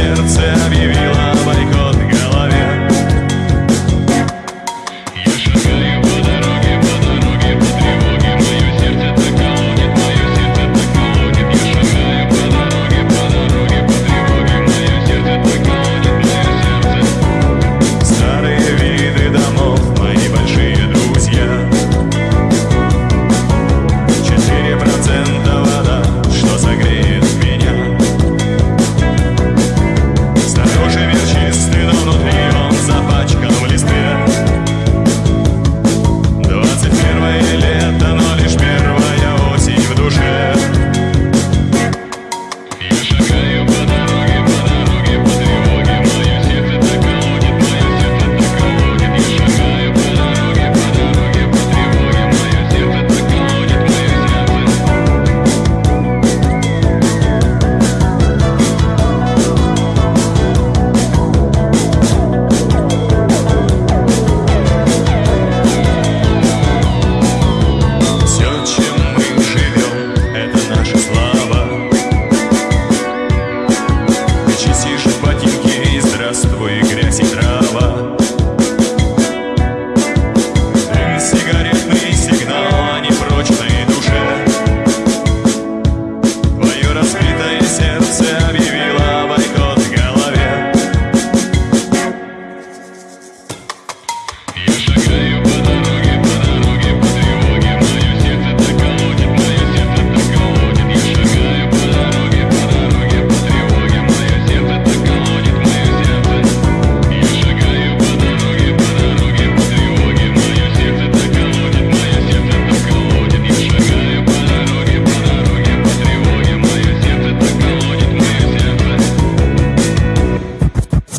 сердце объявило